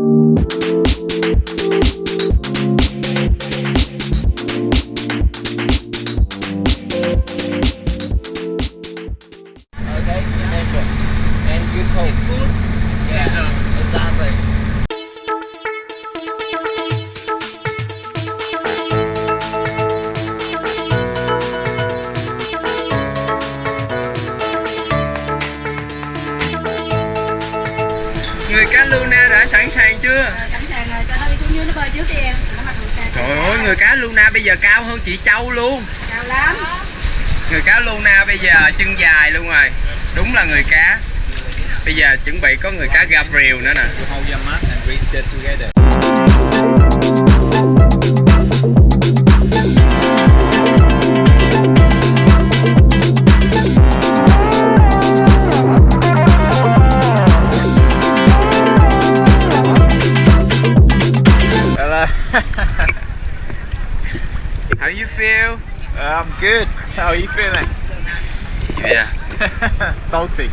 Okay, nature. And hope. It's good? Yeah, um, exactly. Người cá Luna đã sẵn sàng chưa? sẵn sàng rồi cho nó đi xuống dưới nó bơi trước đi em. Nó mặc đồ trang Trời ơi, người cá Luna bây giờ cao hơn chị Châu luôn. Cao lắm. Người cá Luna bây giờ chân dài luôn rồi. Đúng là người cá. Bây giờ chuẩn bị có người cá Gabriel nữa nè How you feel? Uh, I'm good. How are you feeling? Yeah Salty.